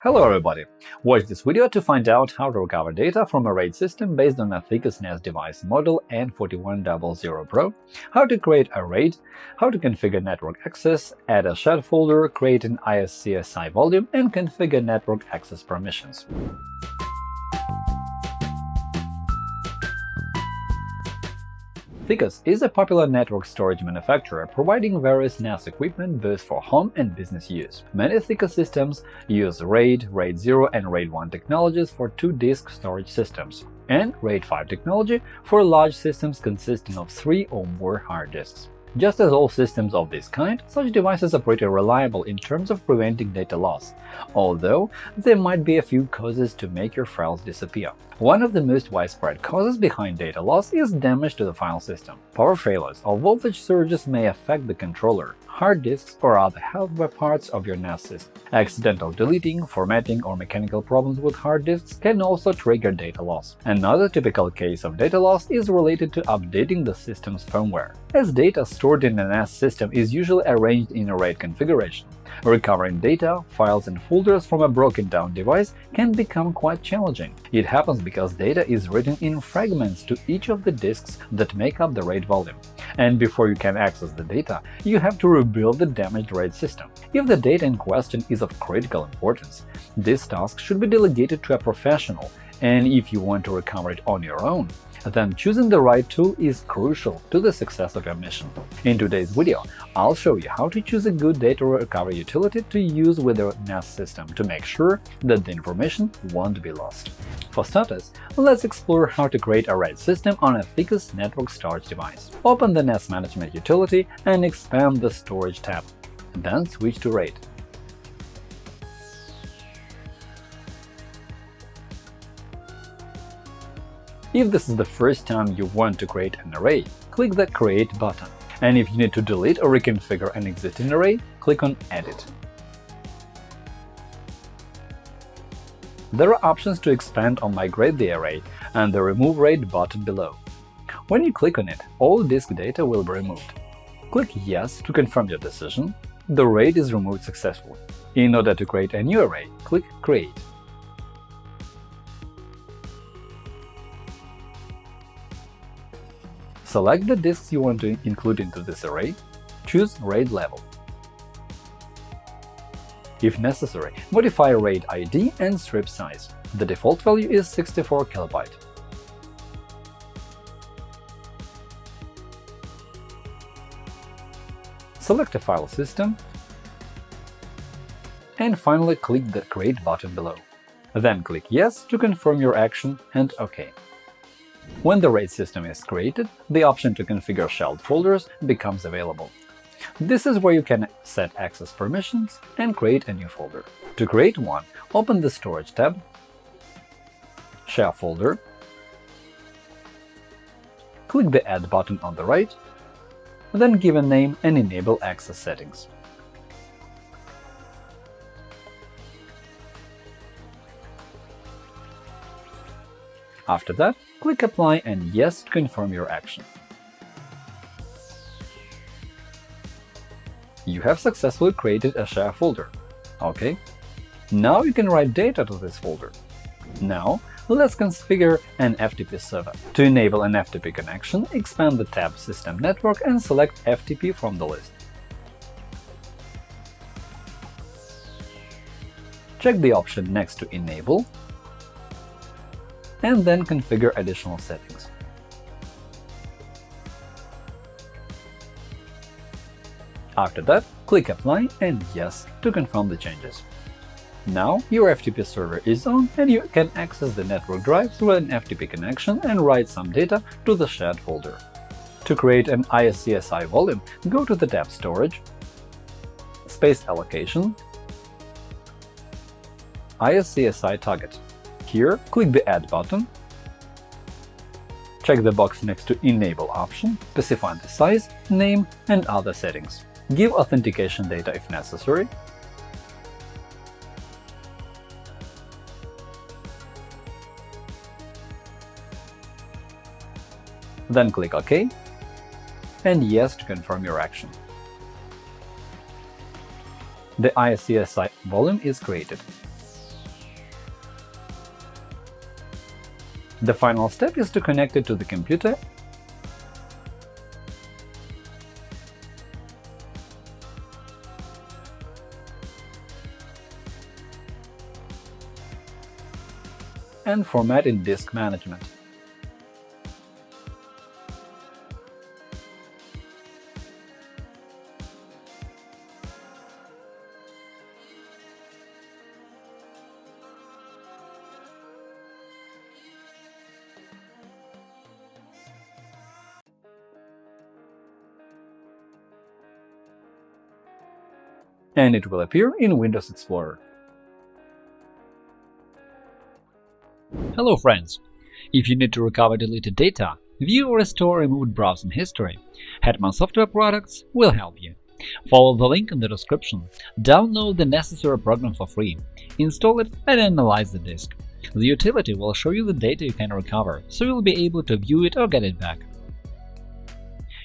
Hello everybody! Watch this video to find out how to recover data from a RAID system based on a Thecus NAS device model N4100 Pro, how to create a RAID, how to configure network access, add a shared folder, create an ISCSI volume, and configure network access permissions. Thecus is a popular network storage manufacturer providing various NAS equipment both for home and business use. Many Thecus systems use RAID, RAID 0, and RAID 1 technologies for two-disk storage systems, and RAID 5 technology for large systems consisting of three or more hard disks. Just as all systems of this kind, such devices are pretty reliable in terms of preventing data loss, although there might be a few causes to make your files disappear. One of the most widespread causes behind data loss is damage to the file system. Power failures or voltage surges may affect the controller, hard disks, or other hardware parts of your NAS system. Accidental deleting, formatting, or mechanical problems with hard disks can also trigger data loss. Another typical case of data loss is related to updating the system's firmware. As data stored in a NAS system is usually arranged in a RAID configuration, recovering data, files, and folders from a broken-down device can become quite challenging. It happens because data is written in fragments to each of the disks that make up the RAID volume and before you can access the data, you have to rebuild the damaged RAID system. If the data in question is of critical importance, this task should be delegated to a professional, and if you want to recover it on your own, then choosing the right tool is crucial to the success of your mission. In today's video, I'll show you how to choose a good data recovery utility to use with your NAS system to make sure that the information won't be lost. For starters, let's explore how to create a RAID system on a Thecus network storage device. Open the NAS Management utility and expand the Storage tab. Then switch to RAID. If this is the first time you want to create an array, click the Create button, and if you need to delete or reconfigure an existing array, click on Edit. There are options to expand or migrate the array and the Remove RAID button below. When you click on it, all disk data will be removed. Click Yes to confirm your decision. The RAID is removed successfully. In order to create a new array, click Create. Select the disks you want to include into this array, choose RAID level. If necessary, modify RAID ID and strip size. The default value is 64 KB. Select a file system, and finally click the Create button below. Then click Yes to confirm your action and OK. When the RAID system is created, the option to configure shared folders becomes available. This is where you can set access permissions and create a new folder. To create one, open the Storage tab, Share folder, click the Add button on the right, then give a name and enable access settings. After that, click Apply and Yes to confirm your action. You have successfully created a share folder. OK. Now you can write data to this folder. Now, let's configure an FTP server. To enable an FTP connection, expand the tab System Network and select FTP from the list. Check the option next to Enable and then configure additional settings. After that, click Apply and Yes to confirm the changes. Now your FTP server is on and you can access the network drive through an FTP connection and write some data to the shared folder. To create an ISCSI volume, go to the tab Storage, Space Allocation, ISCSI Target. Here, click the Add button, check the box next to Enable option, specify the size, name, and other settings. Give authentication data if necessary, then click OK and Yes to confirm your action. The ISCSI volume is created. The final step is to connect it to the computer and format in Disk Management. And it will appear in Windows Explorer. Hello friends! If you need to recover deleted data, view or restore removed browsing history, Hetman Software Products will help you. Follow the link in the description, download the necessary program for free, install it and analyze the disk. The utility will show you the data you can recover, so you'll be able to view it or get it back.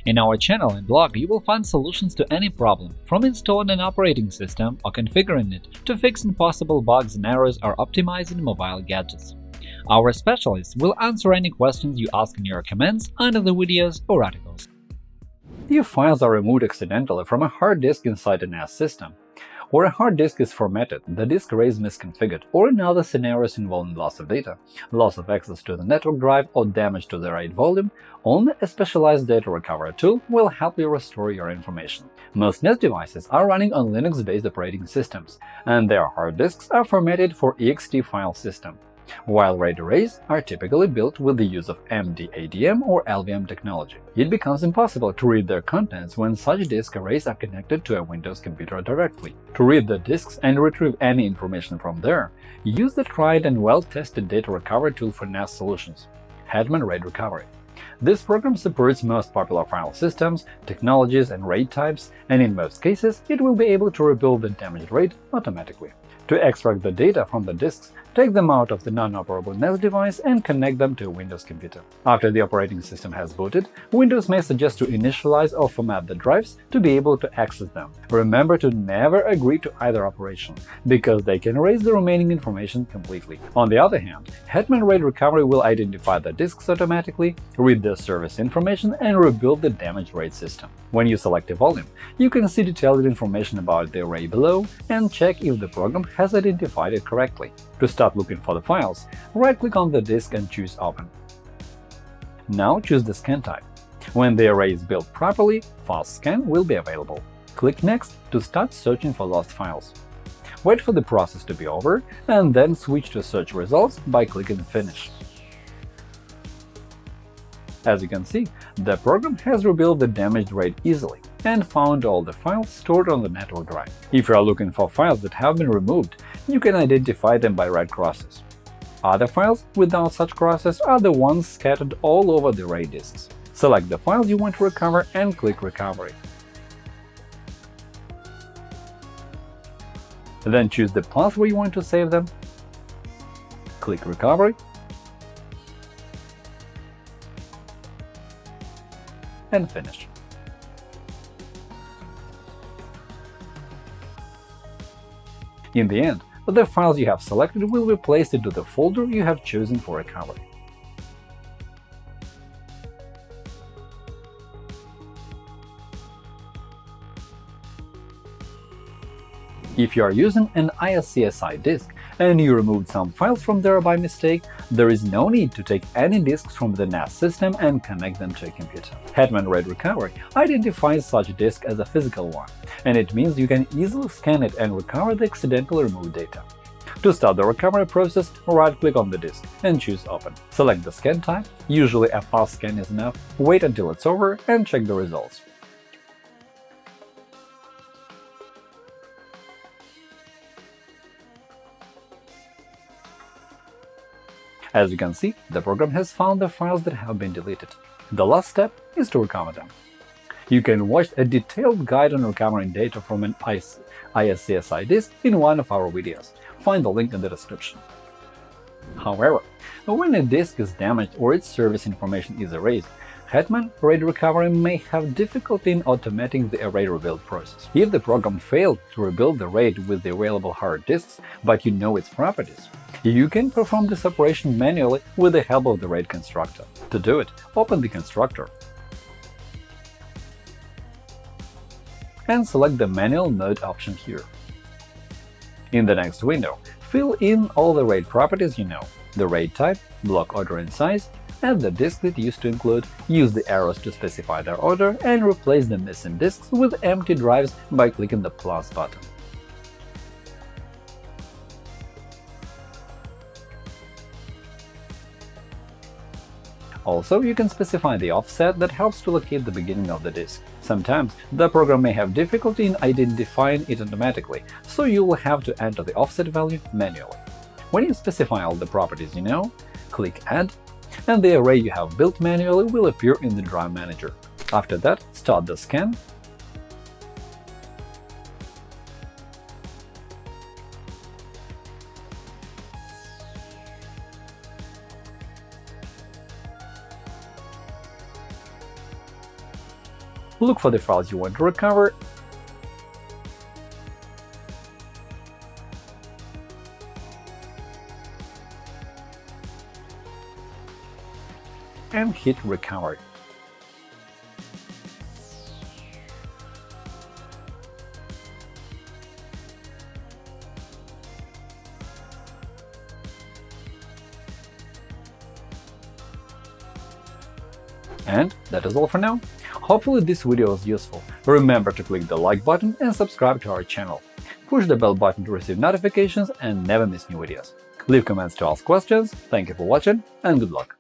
In our channel and blog you will find solutions to any problem, from installing an operating system or configuring it to fixing possible bugs and errors or optimizing mobile gadgets. Our specialists will answer any questions you ask in your comments under the videos or articles. If files are removed accidentally from a hard disk inside a NAS system, or a hard disk is formatted, the disk array is misconfigured, or in other scenarios involving loss of data, loss of access to the network drive, or damage to the RAID volume, only a specialized data recovery tool will help you restore your information. Most NAS devices are running on Linux-based operating systems, and their hard disks are formatted for ext file system while RAID arrays are typically built with the use of MDADM or LVM technology. It becomes impossible to read their contents when such disk arrays are connected to a Windows computer directly. To read the disks and retrieve any information from there, use the tried and well-tested data recovery tool for NAS solutions – Hetman RAID Recovery. This program supports most popular file systems, technologies, and RAID types, and in most cases it will be able to rebuild the damaged RAID automatically. To extract the data from the disks, take them out of the non-operable NAS device and connect them to a Windows computer. After the operating system has booted, Windows may suggest to initialize or format the drives to be able to access them. Remember to never agree to either operation, because they can erase the remaining information completely. On the other hand, Hetman RAID Recovery will identify the disks automatically, read the service information, and rebuild the damaged RAID system. When you select a volume, you can see detailed information about the array below and check if the program has identified it correctly. To start looking for the files, right-click on the disk and choose Open. Now choose the scan type. When the array is built properly, Fast Scan will be available. Click Next to start searching for lost files. Wait for the process to be over, and then switch to Search results by clicking Finish. As you can see, the program has rebuilt the damaged RAID easily and found all the files stored on the network drive. If you are looking for files that have been removed, you can identify them by red crosses. Other files without such crosses are the ones scattered all over the RAID disks. Select the files you want to recover and click Recovery. Then choose the path where you want to save them, click Recovery, and finish. In the end, the files you have selected will be placed into the folder you have chosen for recovery. If you are using an ISCSI disk and you removed some files from there by mistake, there is no need to take any disks from the NAS system and connect them to a computer. Hetman RAID Recovery identifies such a disk as a physical one, and it means you can easily scan it and recover the accidentally removed data. To start the recovery process, right-click on the disk and choose Open. Select the scan type, usually a fast scan is enough, wait until it's over and check the results. As you can see, the program has found the files that have been deleted. The last step is to recover them. You can watch a detailed guide on recovering data from an ISCSI disk in one of our videos. Find the link in the description. However, when a disk is damaged or its service information is erased, Hetman, RAID recovery may have difficulty in automating the array rebuild process. If the program failed to rebuild the RAID with the available hard disks, but you know its properties, you can perform this operation manually with the help of the RAID constructor. To do it, open the constructor and select the Manual Mode option here. In the next window, fill in all the RAID properties you know – the RAID type, block order and size, and the disk that used to include, use the arrows to specify their order, and replace the missing disks with empty drives by clicking the plus button. Also, you can specify the offset that helps to locate the beginning of the disk. Sometimes the program may have difficulty in identifying it automatically, so you will have to enter the offset value manually. When you specify all the properties you know, click Add, and the array you have built manually will appear in the Drive Manager. After that, start the scan look for the files you want to recover, and hit Recover. And that is all for now. Hopefully this video was useful. Remember to click the like button and subscribe to our channel. Push the bell button to receive notifications and never miss new videos. Leave comments to ask questions, thank you for watching, and good luck!